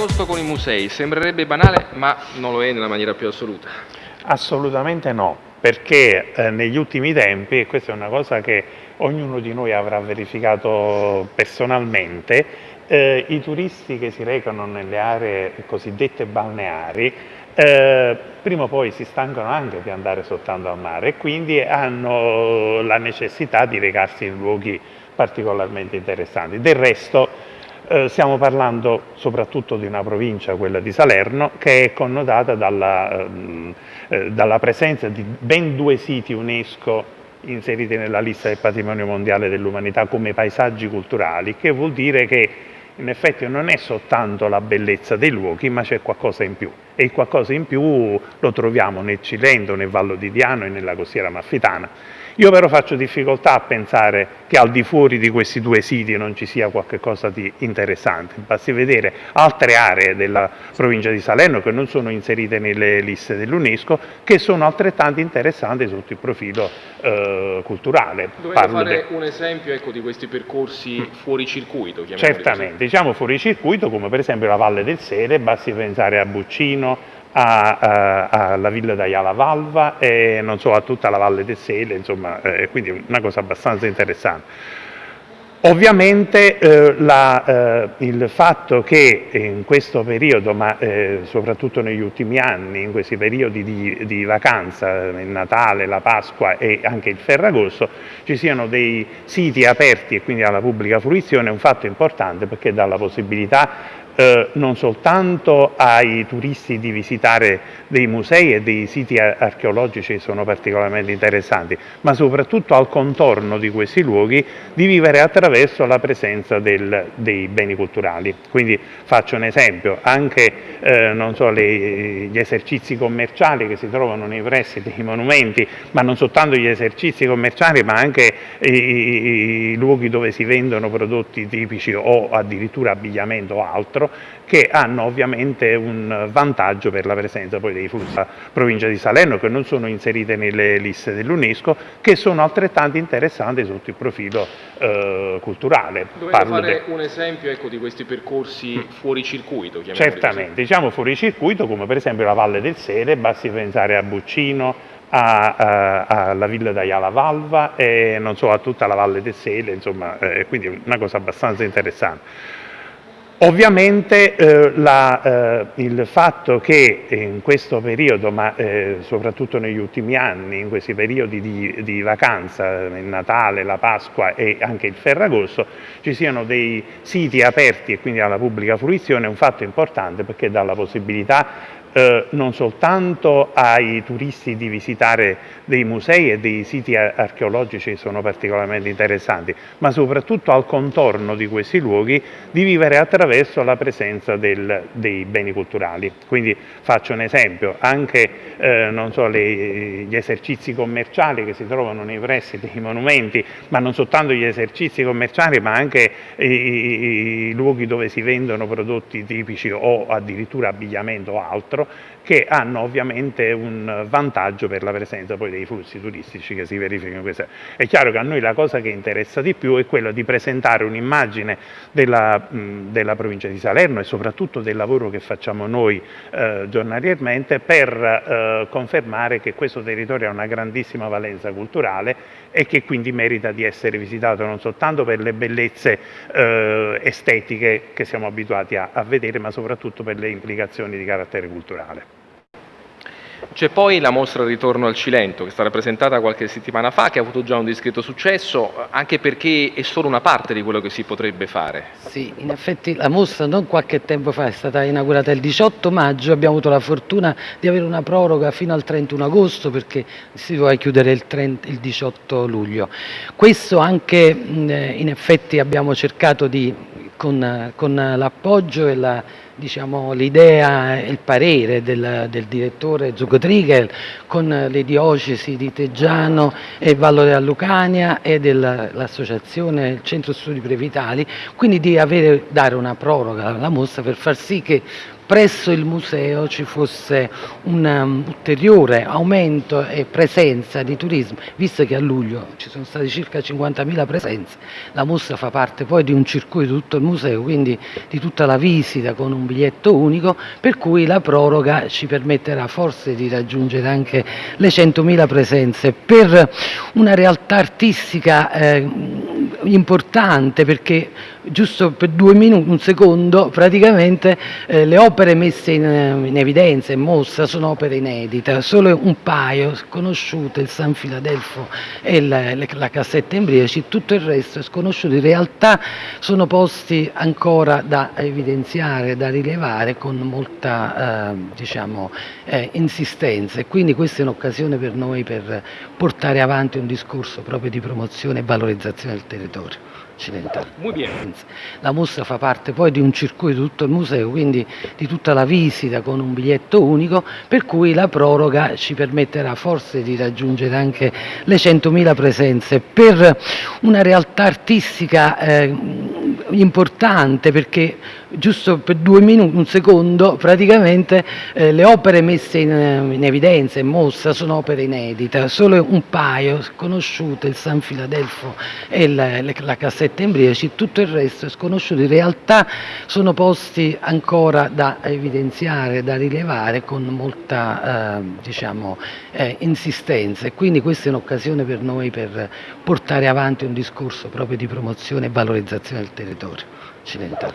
Ferragosto con i musei sembrerebbe banale, ma non lo è nella maniera più assoluta. Assolutamente no, perché eh, negli ultimi tempi, e questa è una cosa che ognuno di noi avrà verificato personalmente, eh, i turisti che si recano nelle aree cosiddette balneari eh, prima o poi si stancano anche di andare soltanto al mare e quindi hanno la necessità di recarsi in luoghi particolarmente interessanti. Del resto eh, stiamo parlando soprattutto di una provincia, quella di Salerno, che è connotata dalla, ehm, eh, dalla presenza di ben due siti UNESCO inseriti nella lista del patrimonio mondiale dell'umanità come paesaggi culturali, che vuol dire che in effetti non è soltanto la bellezza dei luoghi, ma c'è qualcosa in più. E il qualcosa in più lo troviamo nel Cilento, nel Vallo di Diano e nella costiera amalfitana. Io però faccio difficoltà a pensare che al di fuori di questi due siti non ci sia qualcosa di interessante. Basti vedere altre aree della provincia di Salerno che non sono inserite nelle liste dell'UNESCO che sono altrettanto interessanti sotto il profilo eh, culturale. Dovete fare de... un esempio ecco, di questi percorsi fuori circuito? Certamente, così. diciamo fuori circuito come per esempio la Valle del Sele, basti pensare a Buccino, alla Villa d'Aiala Valva e so, a tutta la Valle del Sele, insomma, eh, quindi una cosa abbastanza interessante. Ovviamente eh, la, eh, il fatto che in questo periodo, ma eh, soprattutto negli ultimi anni, in questi periodi di, di, vacanza, il Natale, la Pasqua e anche il Ferragosto, ci siano dei siti aperti e quindi alla pubblica fruizione è un fatto importante perché dà la possibilità eh, non soltanto ai turisti di visitare dei musei e dei siti archeologici che sono particolarmente interessanti, ma soprattutto al contorno di questi luoghi di vivere attraverso la presenza del, dei beni culturali. Quindi faccio un esempio, anche eh, so, le, gli esercizi commerciali che si trovano nei pressi dei monumenti, ma non soltanto gli esercizi commerciali, ma anche i, i, i luoghi dove si vendono prodotti tipici o addirittura abbigliamento o altro, che hanno ovviamente un vantaggio per la presenza poi dei flussi della provincia di Salerno che non sono inserite nelle liste dell'UNESCO che sono altrettanto interessanti sotto il profilo eh, culturale. Dovete Parlo fare de... un esempio ecco, di questi percorsi mm. fuori circuito? Certamente, diciamo fuori circuito come per esempio la Valle del Sele, basti pensare a Buccino, alla Villa d'Aiala Valva e non so, a tutta la Valle del Sele, insomma, eh, quindi una cosa abbastanza interessante. Ovviamente eh, la, eh, il fatto che in questo periodo, ma eh, soprattutto negli ultimi anni, in questi periodi di, di, vacanza, il Natale, la Pasqua e anche il Ferragosto, ci siano dei siti aperti e quindi alla pubblica fruizione è un fatto importante perché dà la possibilità eh, non soltanto ai turisti di visitare dei musei e dei siti archeologici che sono particolarmente interessanti, ma soprattutto al contorno di questi luoghi di vivere attraverso la presenza del, dei beni culturali. Quindi faccio un esempio, anche eh, so, le, gli esercizi commerciali che si trovano nei pressi dei monumenti, ma non soltanto gli esercizi commerciali, ma anche i, i, i luoghi dove si vendono prodotti tipici o addirittura abbigliamento o altro, altro che hanno ovviamente un vantaggio per la presenza poi dei flussi turistici che si verificano. È chiaro che a noi la cosa che interessa di più è quella di presentare un'immagine della, della, provincia di Salerno e soprattutto del lavoro che facciamo noi eh, giornaliерmente per eh, confermare che questo territorio ha una grandissima valenza culturale e che quindi merita di essere visitato non soltanto per le bellezze eh, estetiche che siamo abituati a, a vedere, ma soprattutto per le implicazioni di carattere culturale. C'è poi la mostra Ritorno al Cilento, che è stata presentata qualche settimana fa, che ha avuto già un discreto successo, anche perché è solo una parte di quello che si potrebbe fare. Sì, in effetti la mostra non qualche tempo fa è stata inaugurata il 18 maggio, abbiamo avuto la fortuna di avere una proroga fino al 31 agosto perché si doveva chiudere il, 30, il 18 luglio. Questo anche in effetti abbiamo cercato di, con, con l'appoggio e diciamo, l'idea e il parere del, del direttore Zuccotrigel con le diocesi di Teggiano e Vallo Lucania e dell'associazione Centro Studi Previtali, quindi di avere, dare una proroga alla mostra per far sì che presso il museo ci fosse un um, ulteriore aumento e presenza di turismo, visto che a luglio ci sono state circa 50.000 presenze, la mostra fa parte poi di un circuito di tutto il museo, quindi di tutta la visita con un biglietto unico, per cui la proroga ci permetterà forse di raggiungere anche le 100.000 presenze. Per una realtà artistica eh, importante perché giusto per due minuti, un secondo, praticamente eh, le opere messe in, in, evidenza, in mostra, sono opere inedite, solo un paio sconosciute, il San Filadelfo e la, la cassetta Embriaci, tutto il resto è sconosciuto, in realtà sono posti ancora da evidenziare, da rilevare con molta eh, diciamo, eh, insistenza. E quindi questa è un'occasione per noi per portare avanti un discorso proprio di promozione e valorizzazione del territorio occidentale. La mostra fa parte poi di un circuito di tutto il museo, quindi di tutta la visita con un biglietto unico, per cui la proroga ci permetterà forse di raggiungere anche le 100.000 presenze. Per una realtà artistica eh, importante perché giusto per due minuti, un secondo, praticamente eh, le opere messe in, in, evidenza, in mostra, sono opere inedite, solo un paio sconosciute, il San Filadelfo e la, la cassetta Embriaci, tutto il resto è sconosciuto, in realtà sono posti ancora da evidenziare, da rilevare con molta eh, diciamo, eh, insistenza. E quindi questa è un'occasione per noi per portare avanti un discorso proprio di promozione e valorizzazione del territorio occidentale.